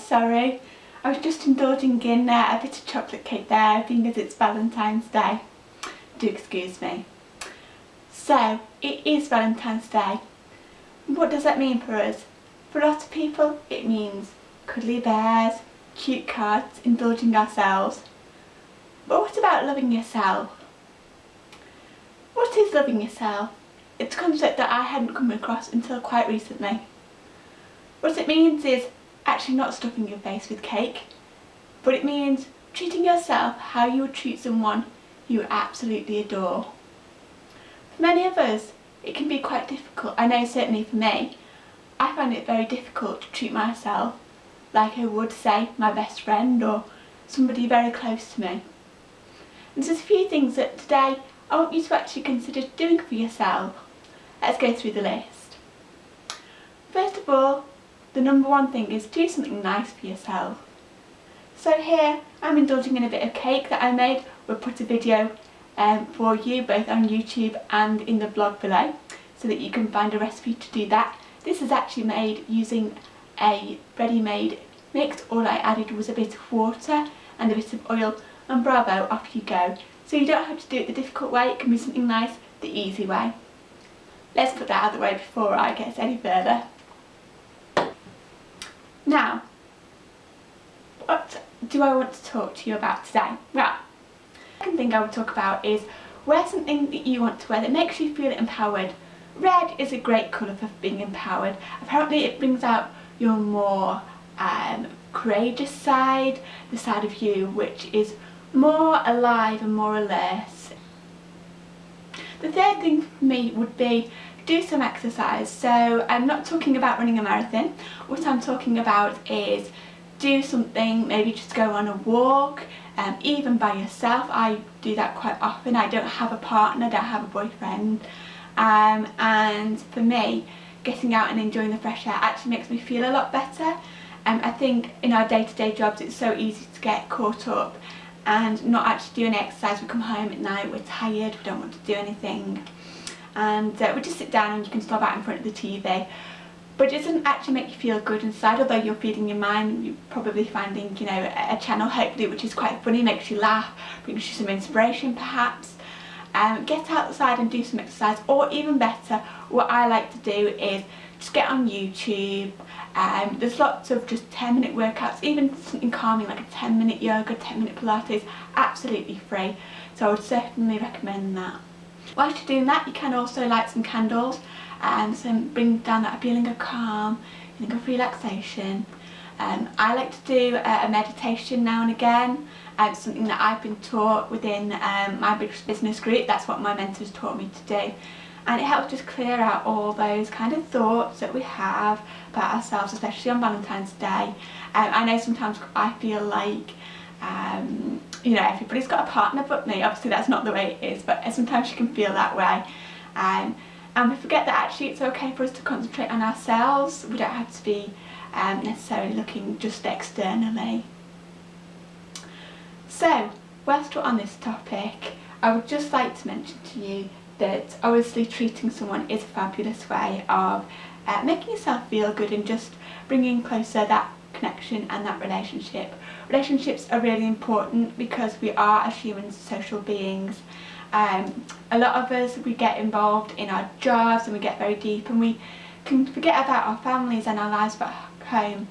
sorry. I was just indulging in uh, a bit of chocolate cake there, being as it's Valentine's Day. Do excuse me. So, it is Valentine's Day. What does that mean for us? For a lot of people, it means cuddly bears, cute cards, indulging ourselves. But what about loving yourself? What is loving yourself? It's a concept that I hadn't come across until quite recently. What it means is actually not stuffing your face with cake, but it means treating yourself how you would treat someone you absolutely adore. For many of us, it can be quite difficult. I know certainly for me, I find it very difficult to treat myself like I would say my best friend or somebody very close to me. And there's a few things that today I want you to actually consider doing for yourself. Let's go through the list. First of all, the number one thing is do something nice for yourself. So here I'm indulging in a bit of cake that I made. We'll put a video um, for you both on YouTube and in the blog below so that you can find a recipe to do that. This is actually made using a ready-made mix. All I added was a bit of water and a bit of oil and bravo, off you go. So you don't have to do it the difficult way, it can be something nice the easy way. Let's put that out of the way before I get any further. Now, what do I want to talk to you about today? Well, the second thing I would talk about is wear something that you want to wear that makes you feel empowered. Red is a great colour for being empowered. Apparently it brings out your more um, courageous side, the side of you which is more alive and more alert. The third thing for me would be do some exercise. So I'm not talking about running a marathon. What I'm talking about is do something, maybe just go on a walk, um, even by yourself. I do that quite often. I don't have a partner, I don't have a boyfriend. Um, and for me, getting out and enjoying the fresh air actually makes me feel a lot better. Um, I think in our day-to-day -day jobs it's so easy to get caught up and not actually do any exercise. We come home at night, we're tired, we don't want to do anything and uh, we just sit down and you can slob out in front of the TV but it doesn't actually make you feel good inside although you're feeding your mind you're probably finding you know a channel hopefully which is quite funny makes you laugh brings you some inspiration perhaps. Um, get outside and do some exercise or even better what I like to do is just get on YouTube. Um, there's lots of just 10 minute workouts even something calming like a 10 minute yoga 10 minute pilates absolutely free. So I would certainly recommend that Whilst you're doing that, you can also light some candles and some bring down that feeling of calm, feeling of relaxation. Um, I like to do a, a meditation now and again. Um, something that I've been taught within um, my business group. That's what my mentors taught me to do. And it helps just clear out all those kind of thoughts that we have about ourselves, especially on Valentine's Day. Um, I know sometimes I feel like um, you know, everybody's got a partner but me. Obviously that's not the way it is, but sometimes you can feel that way. Um, and we forget that actually it's okay for us to concentrate on ourselves. We don't have to be um, necessarily looking just externally. So, whilst we're on this topic, I would just like to mention to you that obviously treating someone is a fabulous way of uh, making yourself feel good and just bringing closer that connection and that relationship. Relationships are really important because we are as humans social beings. Um, a lot of us, we get involved in our jobs and we get very deep and we can forget about our families and our lives back home.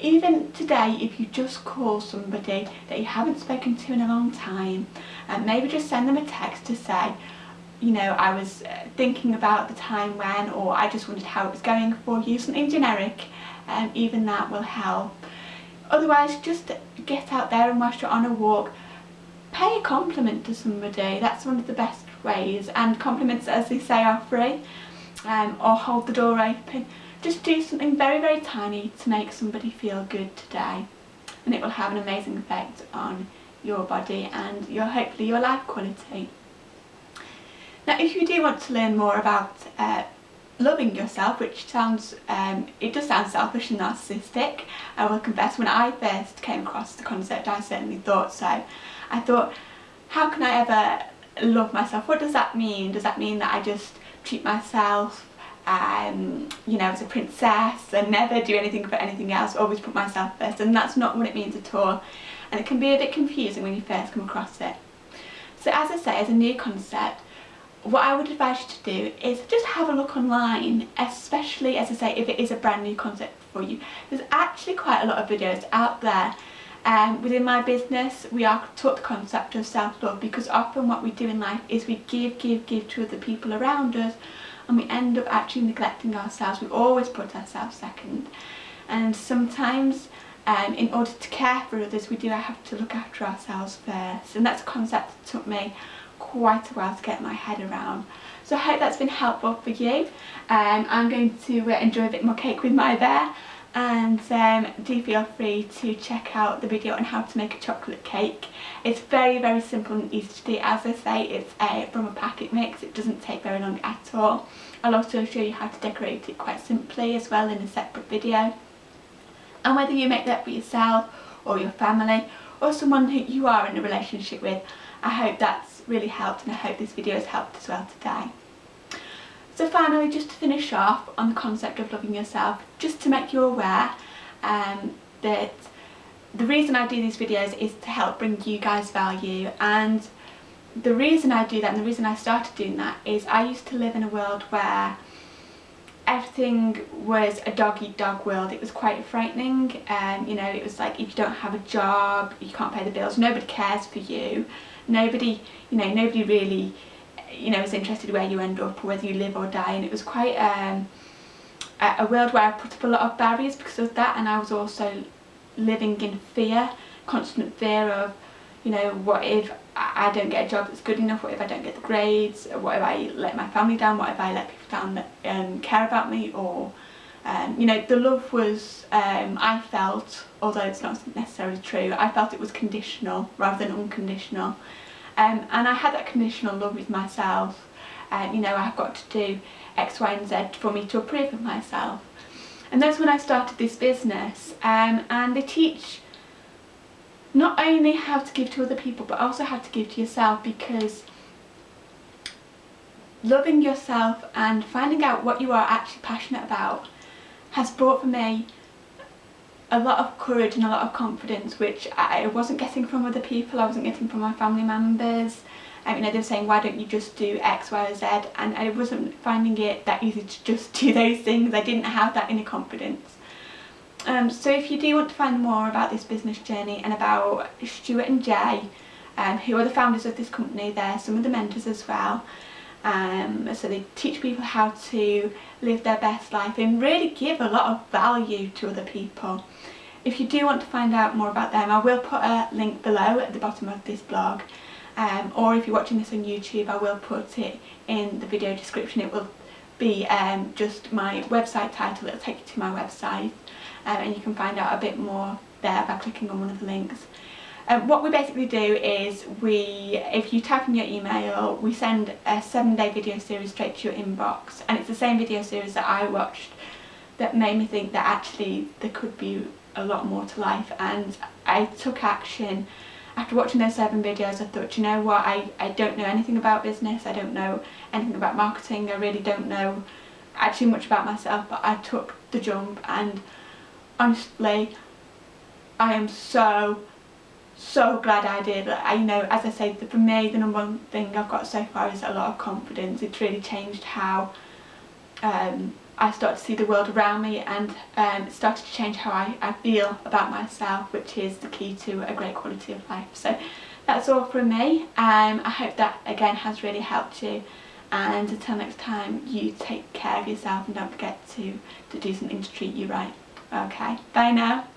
Even today, if you just call somebody that you haven't spoken to in a long time, and maybe just send them a text to say, you know, I was uh, thinking about the time when, or I just wondered how it was going for you, something generic, and um, even that will help. Otherwise, just get out there and whilst you're on a walk, pay a compliment to somebody. That's one of the best ways. And compliments, as they say, are free. Um, or hold the door open. Just do something very, very tiny to make somebody feel good today. And it will have an amazing effect on your body and your hopefully your life quality. Now if you do want to learn more about uh, loving yourself, which sounds, um, it does sound selfish and narcissistic, I will confess when I first came across the concept I certainly thought so. I thought, how can I ever love myself? What does that mean? Does that mean that I just treat myself um, you know, as a princess and never do anything for anything else, always put myself first and that's not what it means at all and it can be a bit confusing when you first come across it. So as I say, as a new concept, what I would advise you to do is just have a look online, especially as I say, if it is a brand new concept for you. There's actually quite a lot of videos out there um, within my business we are taught the concept of self-love because often what we do in life is we give, give, give to other people around us and we end up actually neglecting ourselves. We always put ourselves second and sometimes um, in order to care for others we do have to look after ourselves first and that's a concept that took me quite a while to get my head around. So I hope that's been helpful for you. Um, I'm going to uh, enjoy a bit more cake with my bear and um, do feel free to check out the video on how to make a chocolate cake. It's very very simple and easy to do. As I say it's a, from a packet mix, it doesn't take very long at all. I'll also show you how to decorate it quite simply as well in a separate video. And whether you make that for yourself or your family or someone who you are in a relationship with, I hope that's really helped and I hope this video has helped as well today. So finally, just to finish off on the concept of loving yourself, just to make you aware um, that the reason I do these videos is to help bring you guys value and the reason I do that and the reason I started doing that is I used to live in a world where everything was a dog-eat-dog world. It was quite frightening. Um, you know, it was like if you don't have a job, you can't pay the bills, nobody cares for you. Nobody, you know, nobody really, you know, is interested where you end up or whether you live or die. And it was quite um, a world where I put up a lot of barriers because of that. And I was also living in fear, constant fear of, you know, what if I don't get a job that's good enough, what if I don't get the grades, what if I let my family down, what if I let people down that um, care about me or um, you know the love was um, I felt although it's not necessarily true I felt it was conditional rather than unconditional. Um, and I had that conditional love with myself um, you know I've got to do X Y and Z for me to approve of myself. And that's when I started this business um, and they teach not only how to give to other people but also how to give to yourself because loving yourself and finding out what you are actually passionate about has brought for me a lot of courage and a lot of confidence which I wasn't getting from other people, I wasn't getting from my family members. You know, they were saying why don't you just do X, Y or Z and I wasn't finding it that easy to just do those things. I didn't have that inner confidence. Um, so if you do want to find more about this business journey and about Stuart and Jay, um, who are the founders of this company, they're some of the mentors as well. Um, so they teach people how to live their best life and really give a lot of value to other people. If you do want to find out more about them, I will put a link below at the bottom of this blog. Um, or if you're watching this on YouTube, I will put it in the video description. It will be um, just my website title, it'll take you to my website um, and you can find out a bit more there by clicking on one of the links. Um, what we basically do is we, if you type in your email, we send a seven day video series straight to your inbox. And it's the same video series that I watched that made me think that actually there could be a lot more to life. And I took action. After watching those seven videos I thought you know what? I, I don't know anything about business. I don't know anything about marketing. I really don't know actually much about myself. But I took the jump and honestly I am so so glad I did. I know as I said for me the number one thing I've got so far is a lot of confidence. It's really changed how um, I start to see the world around me and um, started to change how I, I feel about myself which is the key to a great quality of life. So that's all from me. Um, I hope that again has really helped you and until next time you take care of yourself and don't forget to, to do something to treat you right. Okay, bye now.